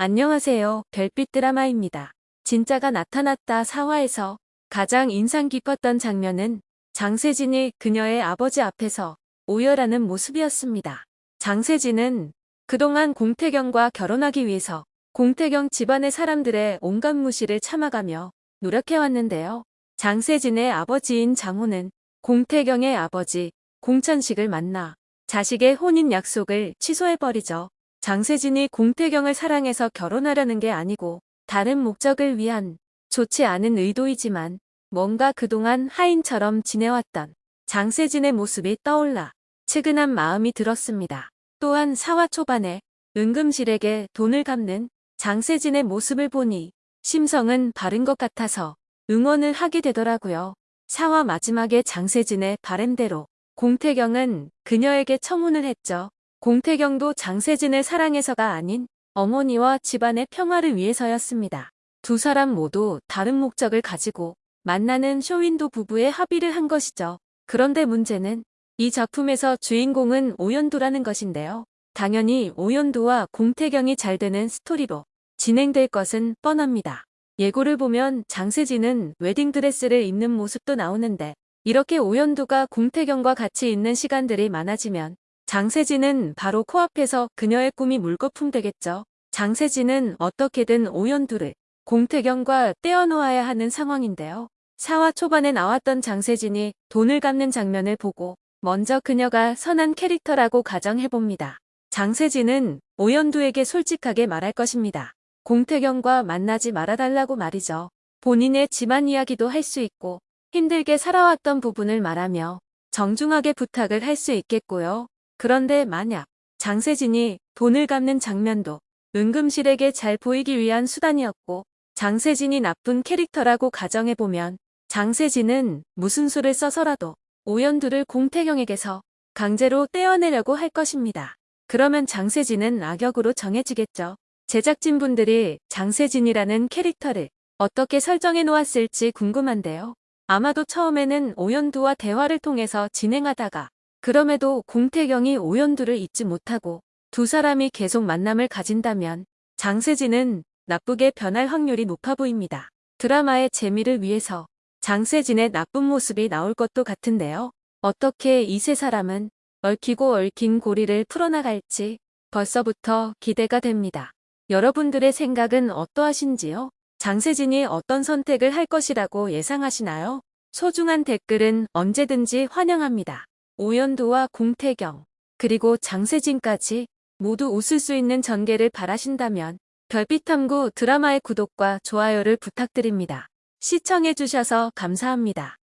안녕하세요. 별빛 드라마입니다. 진짜가 나타났다 4화에서 가장 인상 깊었던 장면은 장세진이 그녀의 아버지 앞에서 오열하는 모습이었습니다. 장세진은 그동안 공태경과 결혼하기 위해서 공태경 집안의 사람들의 온갖 무시를 참아가며 노력해왔는데요. 장세진의 아버지인 장호는 공태경의 아버지 공찬식을 만나 자식의 혼인 약속을 취소해버리죠. 장세진이 공태경을 사랑해서 결혼하려는 게 아니고 다른 목적을 위한 좋지 않은 의도이지만 뭔가 그동안 하인처럼 지내왔던 장세진의 모습이 떠올라 측은한 마음이 들었습니다. 또한 사화 초반에 은금실에게 돈을 갚는 장세진의 모습을 보니 심성은 바른 것 같아서 응원을 하게 되더라고요. 사화 마지막에 장세진의 바램대로 공태경은 그녀에게 청혼을 했죠. 공태경도 장세진을 사랑해서가 아닌 어머니와 집안의 평화를 위해서였습니다. 두 사람 모두 다른 목적을 가지고 만나는 쇼윈도 부부의 합의를 한 것이죠. 그런데 문제는 이 작품에서 주인공은 오연도라는 것인데요. 당연히 오연도와 공태경이 잘 되는 스토리로 진행될 것은 뻔합니다. 예고를 보면 장세진은 웨딩드레스를 입는 모습도 나오는데 이렇게 오연도가 공태경과 같이 있는 시간들이 많아지면 장세진은 바로 코앞에서 그녀의 꿈이 물거품 되겠죠. 장세진은 어떻게든 오연두를 공태경과 떼어놓아야 하는 상황인데요. 사화 초반에 나왔던 장세진이 돈을 갚는 장면을 보고 먼저 그녀가 선한 캐릭터라고 가정해봅니다. 장세진은 오연두에게 솔직하게 말할 것입니다. 공태경과 만나지 말아달라고 말이죠. 본인의 집안 이야기도 할 수 있고 힘들게 살아왔던 부분을 말하며 정중하게 부탁을 할 수 있겠고요. 그런데 만약 장세진이 돈을 갚는 장면도 은금실에게 잘 보이기 위한 수단이었고 장세진이 나쁜 캐릭터라고 가정해보면 장세진은 무슨 수를 써서라도 오연두를 공태경에게서 강제로 떼어내려고 할 것입니다. 그러면 장세진은 악역으로 정해지겠죠. 제작진분들이 장세진이라는 캐릭터를 어떻게 설정해 놓았을지 궁금한데요. 아마도 처음에는 오연두와 대화를 통해서 진행하다가 그럼에도 공태경이 오연두를 잊지 못하고 두 사람이 계속 만남을 가진다면 장세진은 나쁘게 변할 확률이 높아 보입니다. 드라마의 재미를 위해서 장세진의 나쁜 모습이 나올 것도 같은데요. 어떻게 이 세 사람은 얽히고 얽힌 고리를 풀어나갈지 벌써부터 기대가 됩니다. 여러분들의 생각은 어떠하신지요? 장세진이 어떤 선택을 할 것이라고 예상하시나요? 소중한 댓글은 언제든지 환영합니다. 오연도와 공태경, 그리고 장세진까지 모두 웃을 수 있는 전개를 바라신다면 별빛탐구 드라마의 구독과 좋아요를 부탁드립니다. 시청해주셔서 감사합니다.